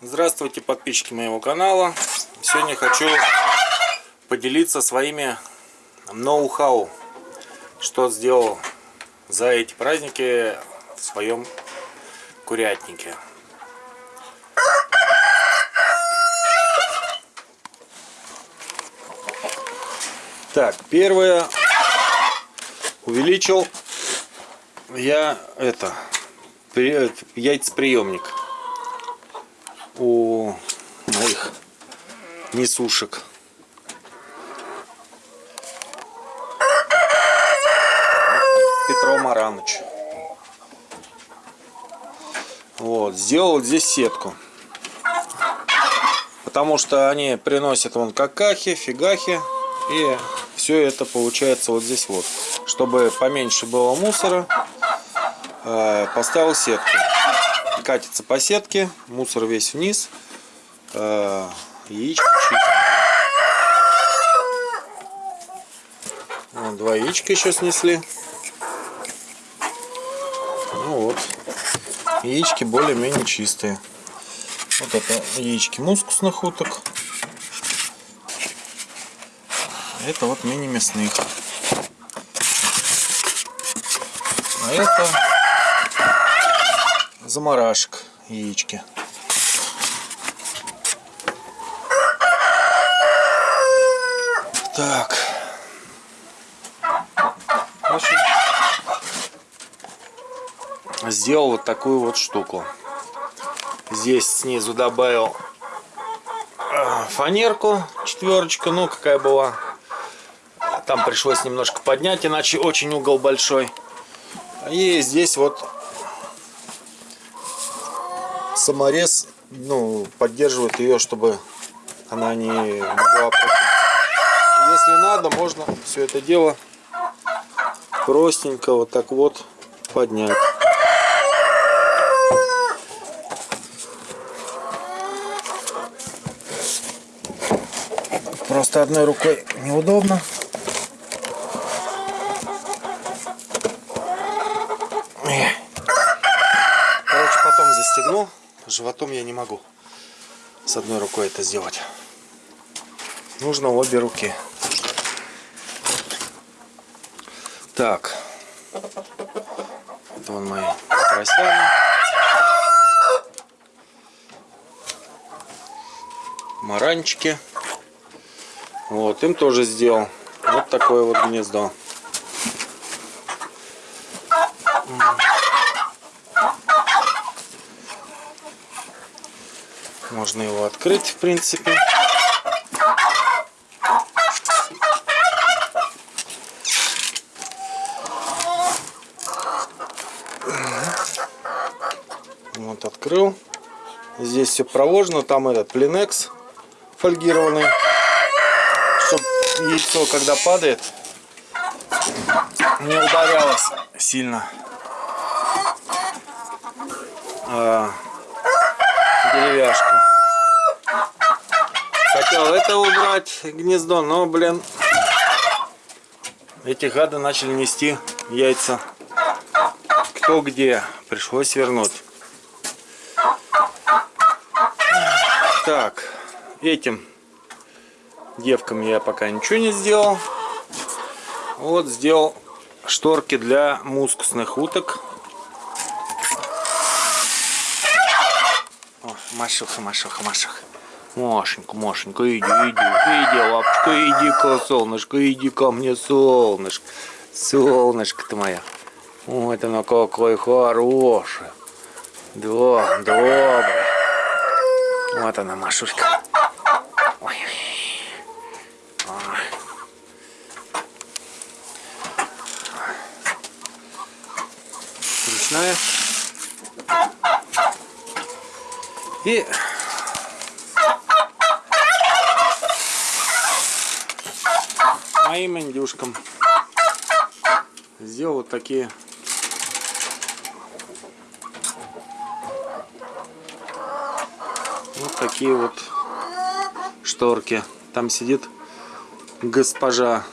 Здравствуйте, подписчики моего канала. Сегодня хочу поделиться своими ноу-хау, что сделал за эти праздники в своем курятнике. Так, первое, увеличил я это, яйцеприемник у моих несушек. Петро Маранович. Вот, сделал здесь сетку. Потому что они приносят вон какахи, фигахи. И все это получается вот здесь вот. Чтобы поменьше было мусора, э, поставил сетку катится по сетке, мусор весь вниз, э, яичко Вот, два яичка еще снесли. Ну вот, яички более-менее чистые. Вот это яички мускусных уток. Это вот мини-мясных. А это заморашек яички. Так. Сделал вот такую вот штуку. Здесь снизу добавил а, фанерку, четверочка, ну какая была. Там пришлось немножко поднять, иначе очень угол большой. И здесь вот саморез ну, поддерживает ее, чтобы она не могла Если надо, можно все это дело простенько вот так вот поднять. Просто одной рукой неудобно. Короче, потом застегну. Животом я не могу с одной рукой это сделать. Нужно обе руки. Так. Это вон мои поросята. Маранчики. Вот, им тоже сделал. Вот такое вот гнездо. Можно его открыть, в принципе. Вот открыл. Здесь все проложено. Там этот плинекс фольгированный. Чтобы яйцо, когда падает, не ударялось сильно. А, деревяшку. Хотел это убрать гнездо, но, блин, эти гады начали нести яйца. Кто где. Пришлось вернуть. Так, этим девкам я пока ничего не сделал. Вот сделал шторки для мускусных уток. Машуха, Машуха, Машуха. Машенька, Машенька, иди, иди, иди, лапочка, иди-ка, солнышко, иди ко мне, солнышко. Солнышко ты моя. Вот оно какое хорошее. Да, доброе. Вот она, Машушка. Ой. Ой. Ручная. И моим индюшкам. Сделал вот такие. Вот такие вот шторки. Там сидит госпожа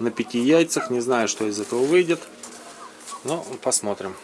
на пяти яйцах. Не знаю что из этого выйдет. Но посмотрим